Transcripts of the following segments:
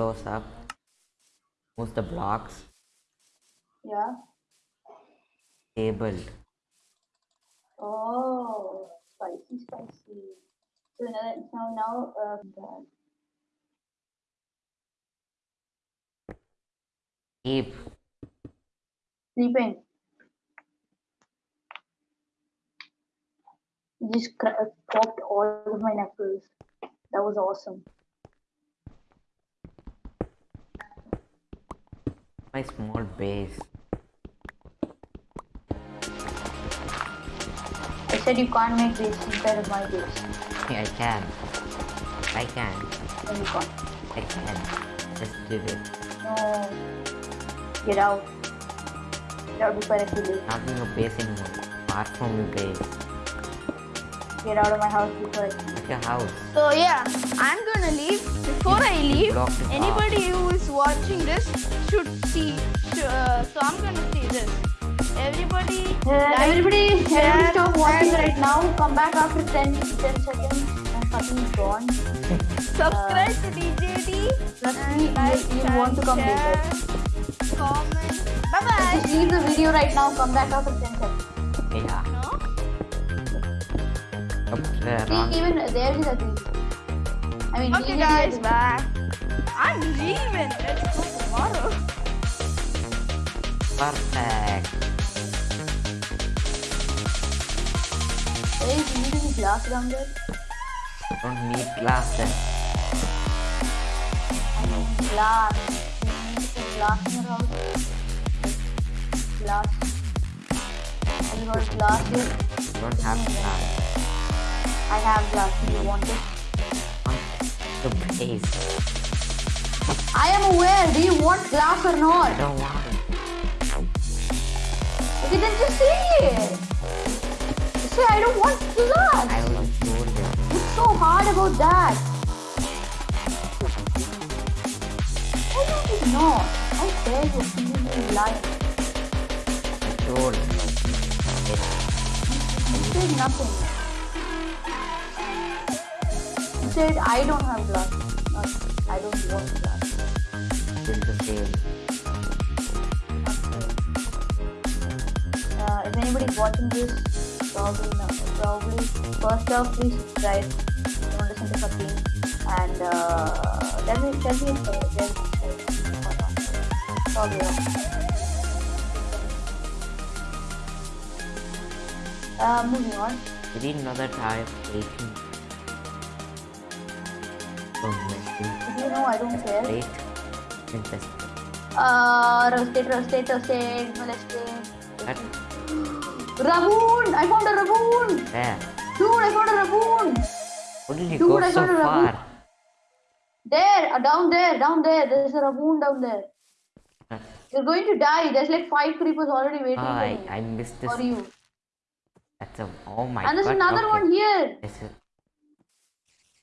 blows up. Moves the blocks. Yeah. Tabled. Oh, spicy, spicy. So now, now, now, uh, that. Keep. sleeping. Just uh, popped all of my knuckles. That was awesome. My small base. I said you can't make this inside of my base. I can. I can. No, you can't. I can. Just do it. No. Get out. Get out before I kill you. Not in your base anymore. Far from your base. Get out of my house before I kill your house. So yeah, I'm gonna leave. Before I leave, blocked the anybody who is watching this should see. Uh, so I'm gonna see this. Everybody, Uh, like, everybody, share, everybody stop watching right now. Come back after 10, 10 seconds. I'm fucking gone. subscribe to DJD. Trust and me, you- like, you and want to come share, later. Comment. Bye bye. Just leave the video right now. Come back after 10 seconds. Yeah. No? See, even there is a tree. I mean, Okay, DJ guys, bye. I'm leaving. Let's go tomorrow. Perfect. Hey, is you need any glass down there? Don't need glasses. I mean, glass. You need to put glass in your house. Glass. Have you got glass here? Don't have glass. I have glass. Do you want it? The base. I am aware. Do you want glass or not? I don't want it. Okay, then just say it. Say I don't want glass. I told you. What's so hard about that? Why don't know? How dare you completely lying? I told you. You said nothing. Said I don't have glass. Not I don't want glass. Still. Uh, if anybody's watching this, probably not. Probably first off, please subscribe. Don't listen to Fatin. And uh, tell me, tell me if uh, probably wrong. Uh, moving on. Didn't know that 18. Don't you know I don't care? Wait. Just Uh, roasted, roasted, roasted, molested. that Raboon! I found a Raboon! there. Dude, I found a Raboon! How did you Dude, go I so found a Raboon. far? There, uh, down there, down there. There's a Raboon down there. You're going to die. There's like five creepers already waiting Oh, I, for I you. missed this. For you. That's a oh my god. and there's another okay. one here. This is,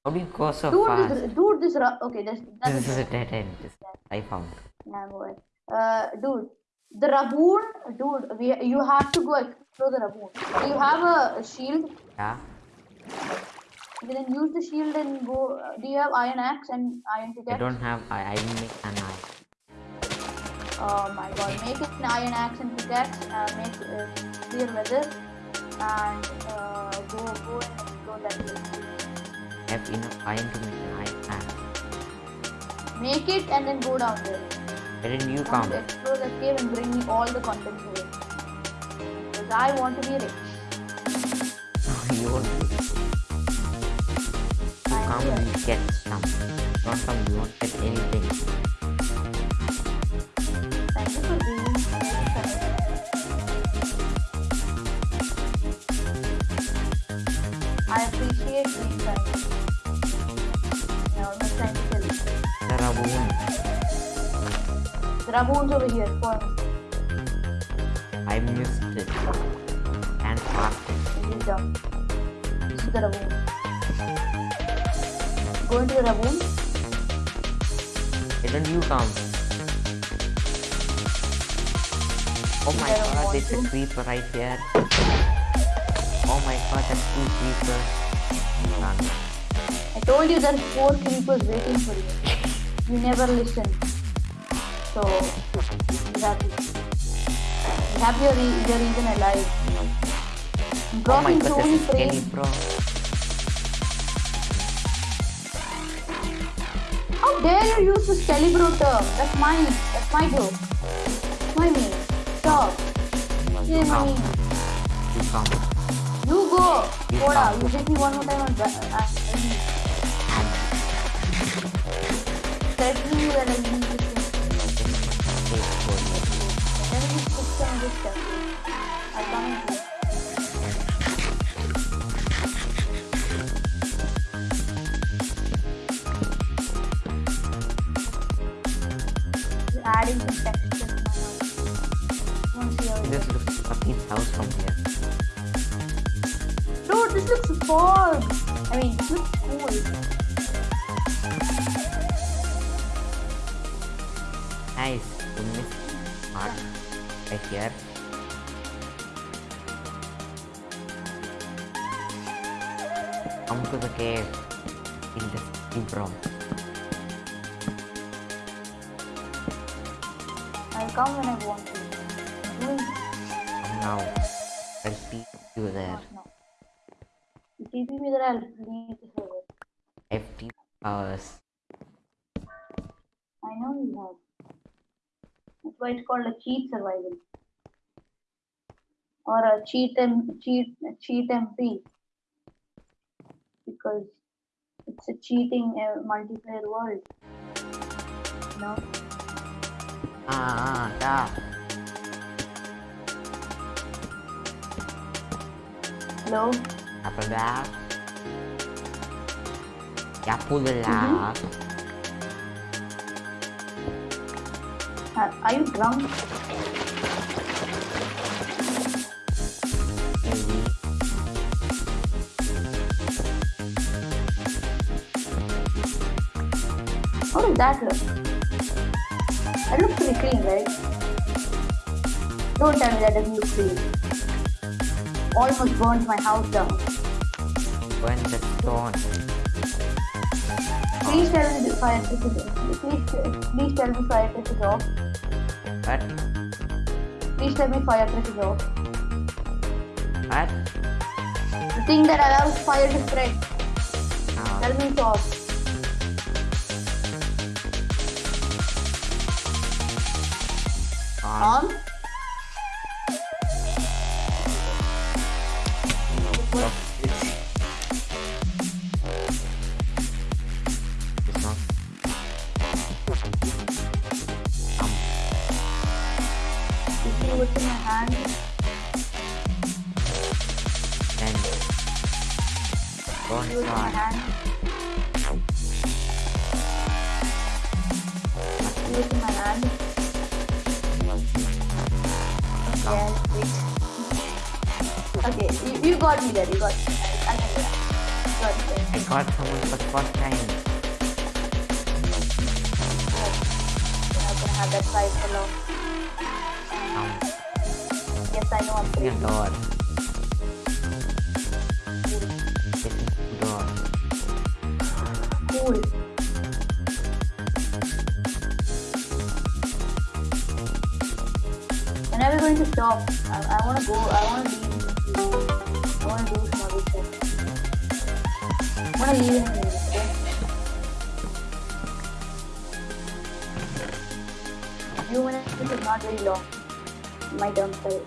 how do you go so Dude, fast? this, dude, this, okay, there's, that's This is a dead end. This I found. Yeah, I'm. Uh, dude, the Raboon, dude, we, you have to go explore the Raboon. Do you have a, a shield? Yeah. Okay, then use the shield and go. Uh, do you have iron axe and iron pickaxe? I don't have. I I didn't make an eye. Oh my god, make an iron axe and pickaxe, uh, make uh, clear weather, and uh, go go and explore that place. I have enough iron to make an iron axe. Make it and then go down there. Where did you And come? explore that cave and bring me all the contents of it. Because I want to be rich. you won't. You I'm come here. and get some. Don't come. You won't get anything. The Raboon's over here for me. I missed it. And passed it. Is. This is the Raboon. Go into the Raboon. Why don't you come? Oh my god, there's a creeper right here. Oh my god, that's two creepers. Run. I told you there's four creepers waiting for you. you never listen. So you have you have your, re- your reason alive. I'm Oh my god, this is frames. bro. How dare you use this Calibro term? That's mine. That's my joke. That's my name. Stop. My Come. You come. You go. You Koda, you hit me one more time on And threatening you that I Adding some texture it This looks fucking house from here. Dude, this looks fog. I mean, this looks cool. Nice. Here. Come to the cave. In deep room. I'll come when I want to. Come now. I'll see you there. not now. TP me that I'll leave the server. FT hours. I know you have. That's why it's called a cheat survival. Or a cheat M cheat cheat MP. Because it's a cheating uh, multiplayer world. Know? Ah, ah, da. Hello? Apa dah? Ya pula. Are, are you drunk? How does that look? That looks pretty clean, right? Don't tell me that doesn't look clean. Almost burnt my house down. When the stone. Please tell me the fire tick is please, please tell me tick is off. What? Please tell me fire tick is off. What? The thing that allows fire to spread. Ah, Tell me it's off. on. On? What's my hand? Wait. Okay, you, you got me there, you got me there. I can do. Got there. I got someone for the first time. You're not gonna have that fight for long. Come. Yes, I know I'm Open your crazy. door. Get door. Cool. Stop? I, I wanna go, I wanna leave. I wanna do some other stuff. I wanna leave in a minute, okay? A few minutes is not very long. My term, sorry.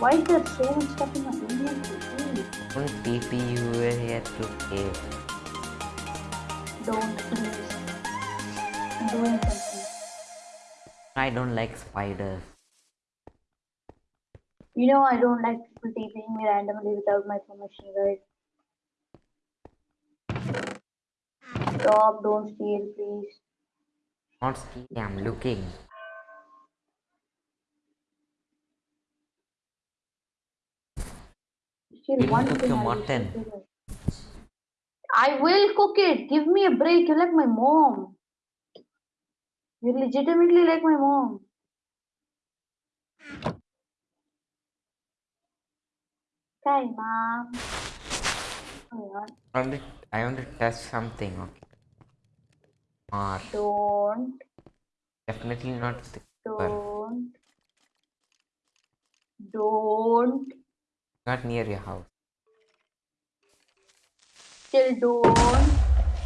Why is there so much stuff in my inventory? Don't TP you were here to cave. Don't please. I'm doing something. I don't like spiders. You know I don't like people TPing me randomly without my permission, right? Stop, don't steal, please. Not stealing, I'm looking. Steal You one cook your mutton. I will cook it. Give me a break. You're like my mom. You're legitimately like my mom. Okay, mom. Oh, yeah. Alright. I want to test something. Okay. Or Don't, definitely not the don't, don't, Not near your house. still don't.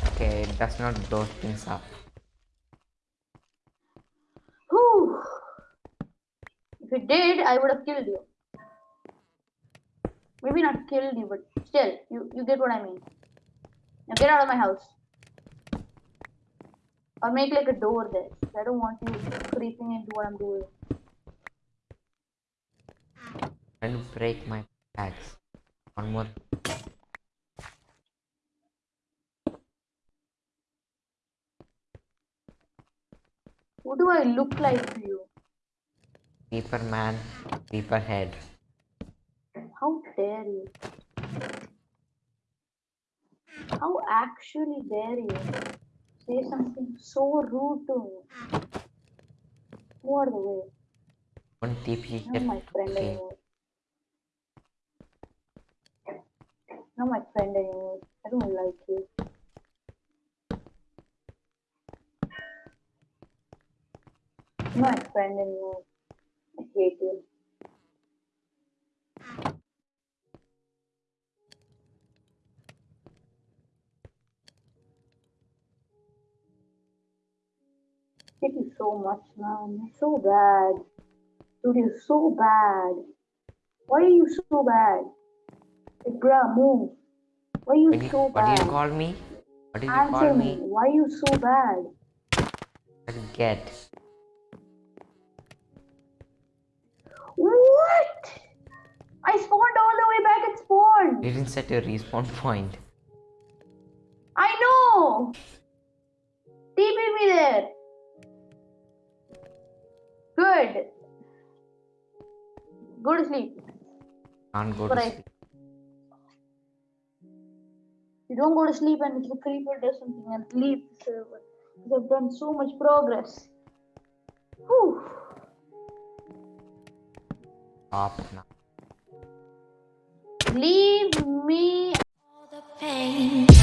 Okay, it does not blow things up. Whew. If it did, I would have killed you. Maybe not killed you, but still, you, you get what I mean. Now get out of my house. Or make like a door there. I don't want you creeping into what I'm doing. And break my bags. One more. What do I look like to you? Creeper man, creeper head. How dare you? How actually dare you say something so rude to me? Out of the way. One TP Not my friend Okay. anymore. Not my friend anymore. I don't like you. Not my friend anymore. I hate you. you so much, man. You're so bad. Dude, you're so bad. Why are you so bad? Hey, bruh, move. Why are you What do you, so what bad? do you call me? What did you Answer call me. me? Why are you so bad? I didn't set your respawn point. I know. TP me there. Good. Go to sleep. Can't go to sleep. You don't go to sleep and the creeper does something and leave the server. Because I've done so much progress. Whew. Stop now leave me. All the pain.